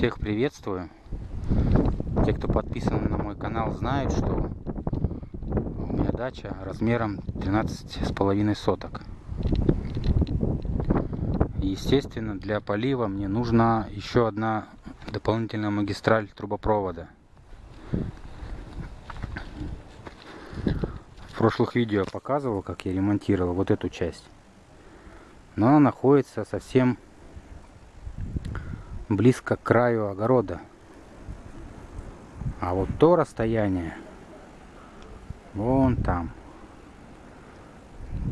Всех приветствую. Те, кто подписан на мой канал, знают, что у меня дача размером 13 с половиной соток. Естественно, для полива мне нужна еще одна дополнительная магистраль трубопровода. В прошлых видео показывал, как я ремонтировал вот эту часть. Но она находится совсем близко к краю огорода. А вот то расстояние, вон там,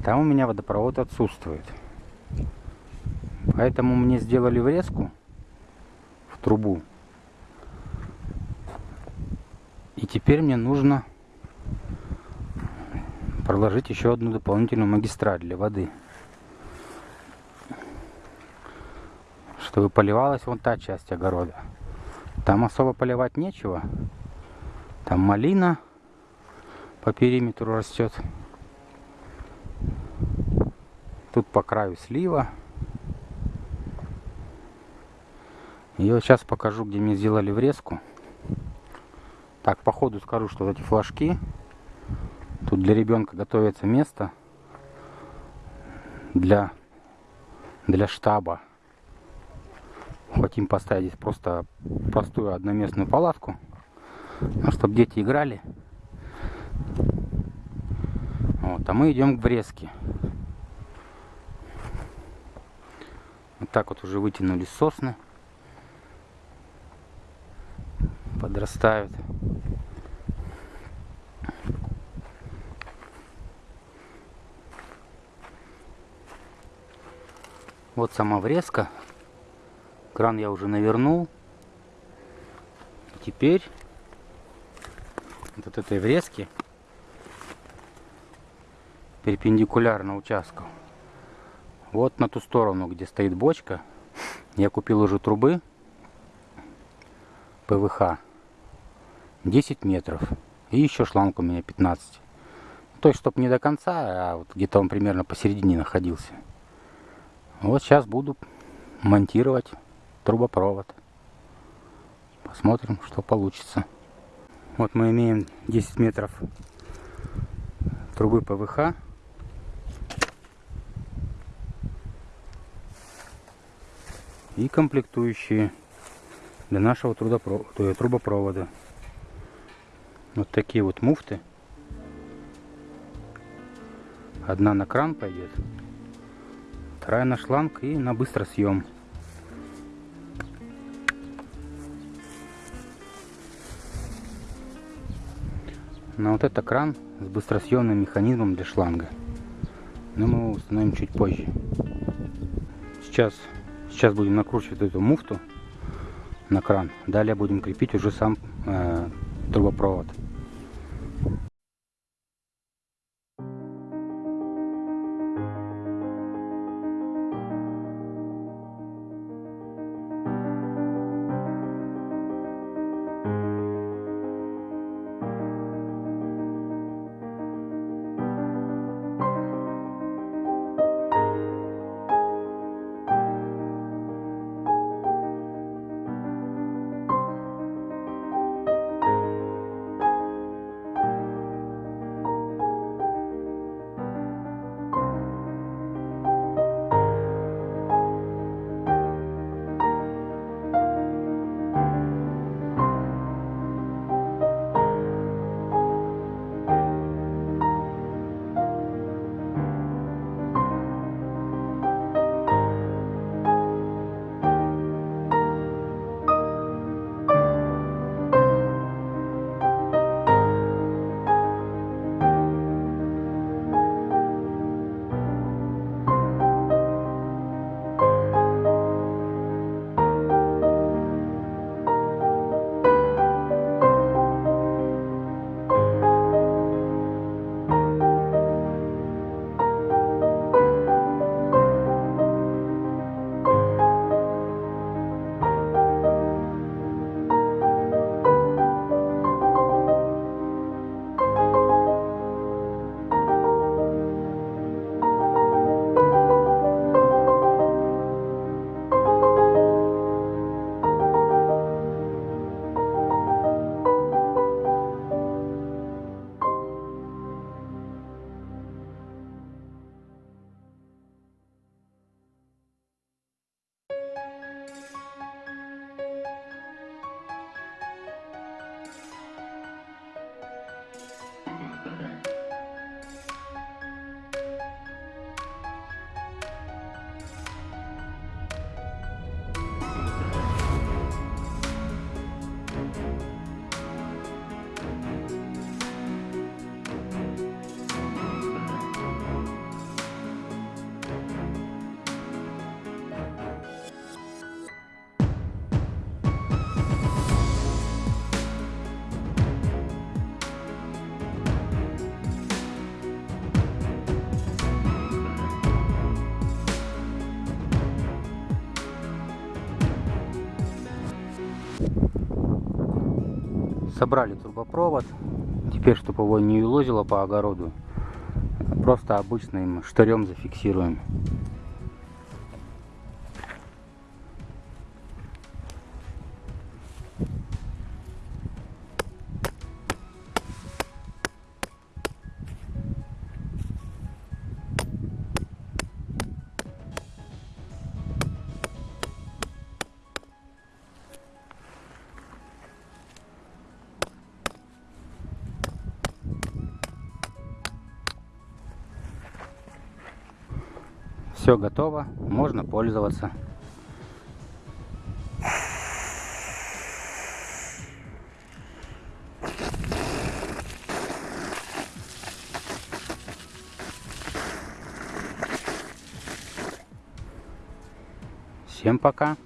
там у меня водопровод отсутствует. Поэтому мне сделали врезку в трубу. И теперь мне нужно проложить еще одну дополнительную магистраль для воды. Чтобы поливалась вон та часть огорода. Там особо поливать нечего. Там малина по периметру растет. Тут по краю слива. И вот сейчас покажу, где мне сделали врезку. Так, по ходу скажу, что вот эти флажки. Тут для ребенка готовится место для, для штаба хотим поставить здесь просто простую одноместную палатку, ну, чтобы дети играли. Вот, а мы идем к Бреске. Вот так вот уже вытянули сосны. Подрастают. Вот сама врезка Кран я уже навернул. Теперь вот этой врезки перпендикулярно участку. Вот на ту сторону, где стоит бочка, я купил уже трубы ПВХ 10 метров. И еще шланг у меня 15. То есть, чтобы не до конца, а вот где-то он примерно посередине находился. Вот сейчас буду монтировать трубопровод. Посмотрим, что получится. Вот мы имеем 10 метров трубы ПВХ. И комплектующие для нашего трубопровода. Вот такие вот муфты. Одна на кран пойдет, вторая на шланг и на быстросъем. съем. На вот это кран с быстросъемным механизмом для шланга. Но мы его установим чуть позже. Сейчас, сейчас будем накручивать эту муфту на кран. Далее будем крепить уже сам э, трубопровод. Собрали трубопровод. Теперь, чтобы его не лозило по огороду, просто обычным штырем зафиксируем. Все готово, можно пользоваться. Всем пока.